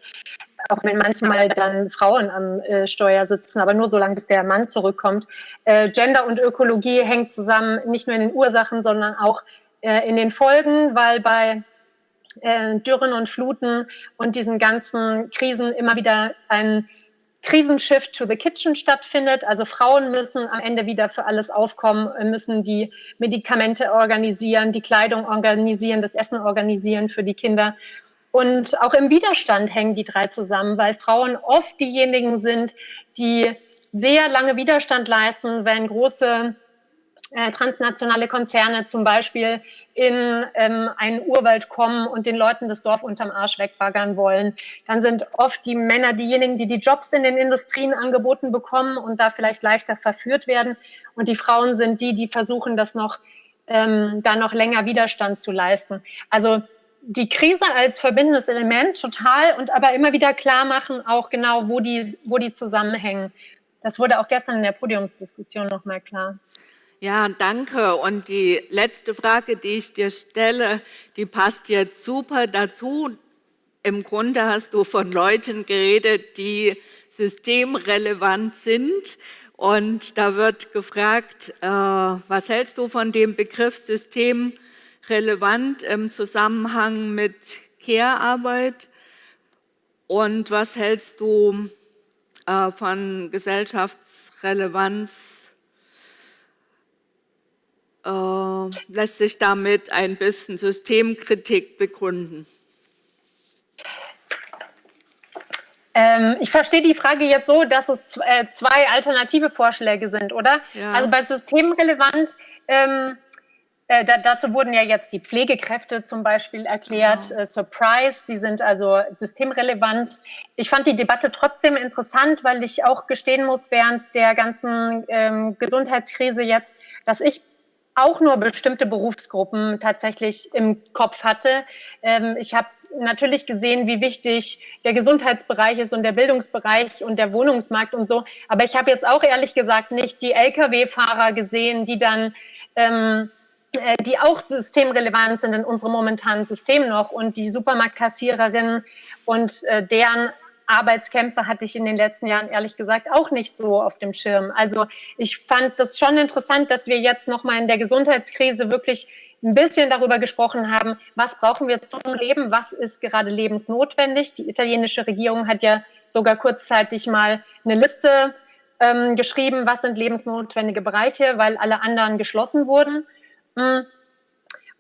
Auch wenn manchmal dann Frauen am äh, Steuer sitzen, aber nur solange bis der Mann zurückkommt. Äh, Gender und Ökologie hängt zusammen, nicht nur in den Ursachen, sondern auch äh, in den Folgen, weil bei äh, Dürren und Fluten und diesen ganzen Krisen immer wieder ein Krisenshift to the Kitchen stattfindet. Also Frauen müssen am Ende wieder für alles aufkommen, müssen die Medikamente organisieren, die Kleidung organisieren, das Essen organisieren für die Kinder. Und auch im Widerstand hängen die drei zusammen, weil Frauen oft diejenigen sind, die sehr lange Widerstand leisten, wenn große äh, transnationale Konzerne zum Beispiel in ähm, einen Urwald kommen und den Leuten das Dorf unterm Arsch wegbaggern wollen. Dann sind oft die Männer diejenigen, die die Jobs in den Industrien angeboten bekommen und da vielleicht leichter verführt werden. Und die Frauen sind die, die versuchen, das noch, ähm, da noch länger Widerstand zu leisten. Also die Krise als verbindendes Element total und aber immer wieder klar machen, auch genau, wo die, wo die zusammenhängen. Das wurde auch gestern in der Podiumsdiskussion nochmal klar. Ja, danke. Und die letzte Frage, die ich dir stelle, die passt jetzt super dazu. Im Grunde hast du von Leuten geredet, die systemrelevant sind. Und da wird gefragt, äh, was hältst du von dem Begriff systemrelevant im Zusammenhang mit Care-Arbeit? Und was hältst du äh, von Gesellschaftsrelevanz äh, lässt sich damit ein bisschen Systemkritik begründen? Ähm, ich verstehe die Frage jetzt so, dass es äh, zwei alternative Vorschläge sind, oder? Ja. Also bei systemrelevant, ähm, äh, da, dazu wurden ja jetzt die Pflegekräfte zum Beispiel erklärt, genau. äh, Surprise, die sind also systemrelevant. Ich fand die Debatte trotzdem interessant, weil ich auch gestehen muss, während der ganzen ähm, Gesundheitskrise jetzt, dass ich auch nur bestimmte Berufsgruppen tatsächlich im Kopf hatte. Ähm, ich habe natürlich gesehen, wie wichtig der Gesundheitsbereich ist und der Bildungsbereich und der Wohnungsmarkt und so. Aber ich habe jetzt auch ehrlich gesagt nicht die Lkw-Fahrer gesehen, die dann ähm, äh, die auch systemrelevant sind in unserem momentanen System noch und die Supermarktkassiererinnen und äh, deren Arbeitskämpfe hatte ich in den letzten Jahren ehrlich gesagt auch nicht so auf dem Schirm. Also ich fand das schon interessant, dass wir jetzt nochmal in der Gesundheitskrise wirklich ein bisschen darüber gesprochen haben, was brauchen wir zum Leben, was ist gerade lebensnotwendig. Die italienische Regierung hat ja sogar kurzzeitig mal eine Liste ähm, geschrieben, was sind lebensnotwendige Bereiche, weil alle anderen geschlossen wurden. Hm.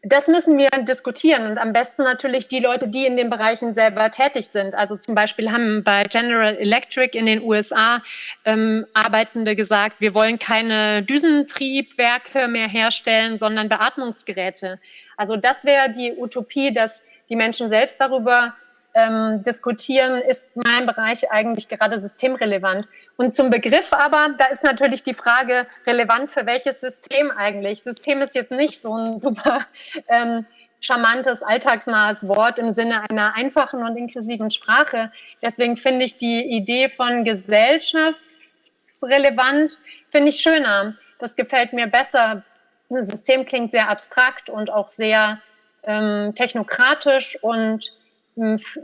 Das müssen wir diskutieren und am besten natürlich die Leute, die in den Bereichen selber tätig sind. Also zum Beispiel haben bei General Electric in den USA ähm, Arbeitende gesagt, wir wollen keine Düsentriebwerke mehr herstellen, sondern Beatmungsgeräte. Also das wäre die Utopie, dass die Menschen selbst darüber ähm, diskutieren, ist mein Bereich eigentlich gerade systemrelevant. Und zum Begriff aber, da ist natürlich die Frage, relevant für welches System eigentlich? System ist jetzt nicht so ein super ähm, charmantes, alltagsnahes Wort im Sinne einer einfachen und inklusiven Sprache. Deswegen finde ich die Idee von gesellschaftsrelevant, finde ich schöner. Das gefällt mir besser. Das System klingt sehr abstrakt und auch sehr ähm, technokratisch und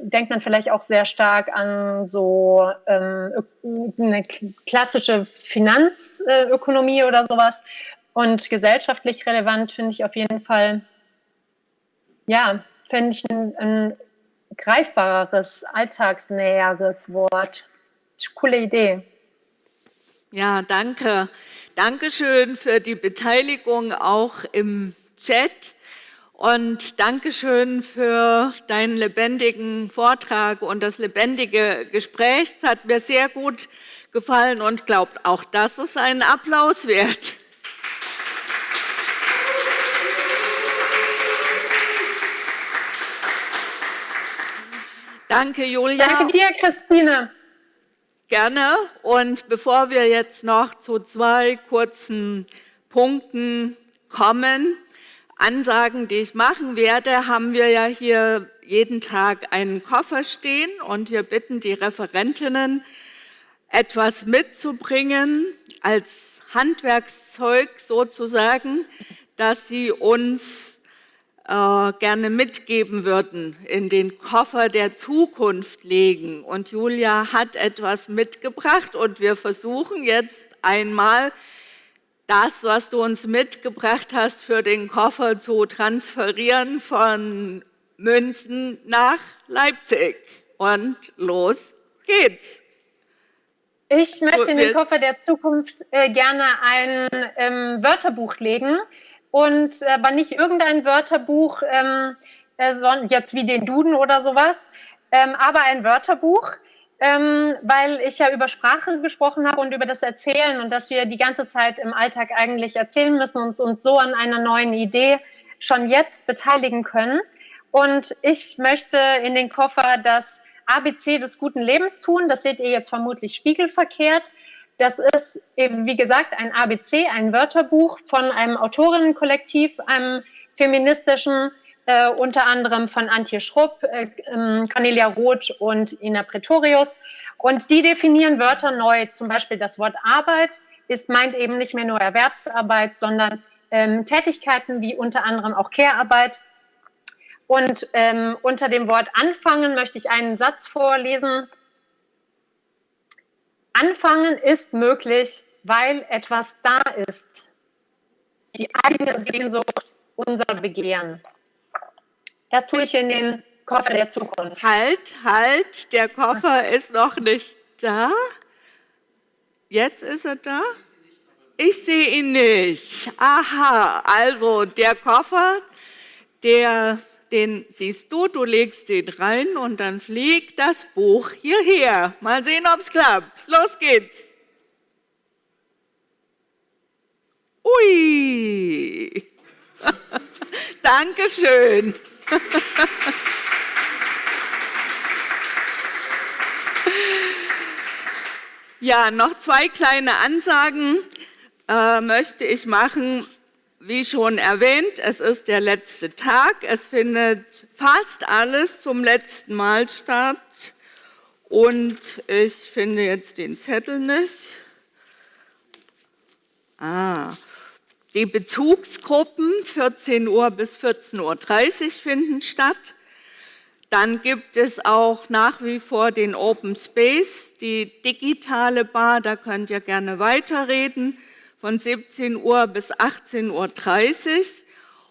denkt man vielleicht auch sehr stark an so ähm, eine klassische Finanzökonomie oder sowas. Und gesellschaftlich relevant finde ich auf jeden Fall, ja, finde ich ein, ein greifbareres, alltagsnäheres Wort. Coole Idee. Ja, danke. Dankeschön für die Beteiligung auch im Chat. Und Dankeschön für deinen lebendigen Vortrag und das lebendige Gespräch. Es hat mir sehr gut gefallen und glaubt, auch das ist ein Applaus wert. Danke, Julia. Danke dir, Christine. Gerne. Und bevor wir jetzt noch zu zwei kurzen Punkten kommen, Ansagen, die ich machen werde, haben wir ja hier jeden Tag einen Koffer stehen und wir bitten die Referentinnen, etwas mitzubringen als Handwerkszeug sozusagen, das sie uns äh, gerne mitgeben würden, in den Koffer der Zukunft legen. Und Julia hat etwas mitgebracht und wir versuchen jetzt einmal das, was du uns mitgebracht hast, für den Koffer zu transferieren von München nach Leipzig. Und los geht's. Ich möchte in den Koffer der Zukunft äh, gerne ein ähm, Wörterbuch legen. Und äh, aber nicht irgendein Wörterbuch, ähm, äh, jetzt wie den Duden oder sowas, ähm, aber ein Wörterbuch, ähm, weil ich ja über Sprache gesprochen habe und über das Erzählen und dass wir die ganze Zeit im Alltag eigentlich erzählen müssen und uns so an einer neuen Idee schon jetzt beteiligen können. Und ich möchte in den Koffer das ABC des guten Lebens tun. Das seht ihr jetzt vermutlich spiegelverkehrt. Das ist eben, wie gesagt, ein ABC, ein Wörterbuch von einem Autorinnenkollektiv, einem feministischen äh, unter anderem von Antje Schrupp, äh, ähm, Cornelia Roth und Ina Pretorius. Und die definieren Wörter neu. Zum Beispiel das Wort Arbeit ist, meint eben nicht mehr nur Erwerbsarbeit, sondern ähm, Tätigkeiten wie unter anderem auch Care-Arbeit. Und ähm, unter dem Wort anfangen möchte ich einen Satz vorlesen. Anfangen ist möglich, weil etwas da ist. Die eigene Sehnsucht, unser Begehren. Das tue ich in den Koffer der Zukunft. Halt, halt, der Koffer ist noch nicht da. Jetzt ist er da? Ich sehe ihn nicht. Aha, also der Koffer, der, den siehst du, du legst den rein und dann fliegt das Buch hierher. Mal sehen, ob es klappt. Los geht's. Ui. Dankeschön. Ja, noch zwei kleine Ansagen äh, möchte ich machen. wie schon erwähnt, es ist der letzte Tag. Es findet fast alles zum letzten Mal statt. Und ich finde jetzt den Zettel nicht. Ah, die Bezugsgruppen 14 Uhr bis 14.30 Uhr finden statt. Dann gibt es auch nach wie vor den Open Space, die digitale Bar, da könnt ihr gerne weiterreden, von 17 Uhr bis 18.30 Uhr.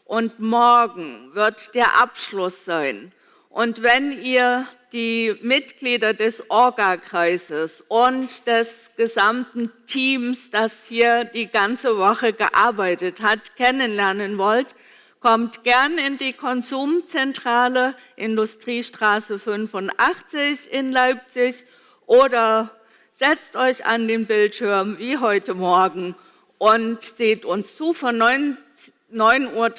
Und morgen wird der Abschluss sein. Und wenn ihr die Mitglieder des Orga-Kreises und des gesamten Teams, das hier die ganze Woche gearbeitet hat, kennenlernen wollt, kommt gern in die Konsumzentrale Industriestraße 85 in Leipzig oder setzt euch an den Bildschirm wie heute Morgen und seht uns zu von 9.30 Uhr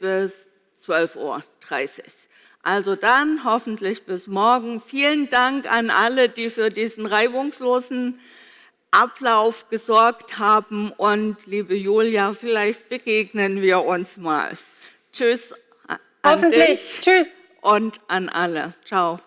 bis 12.30 Uhr. Also dann hoffentlich bis morgen. Vielen Dank an alle, die für diesen reibungslosen Ablauf gesorgt haben. Und liebe Julia, vielleicht begegnen wir uns mal. Tschüss Hoffentlich. Tschüss. Und an alle. Ciao.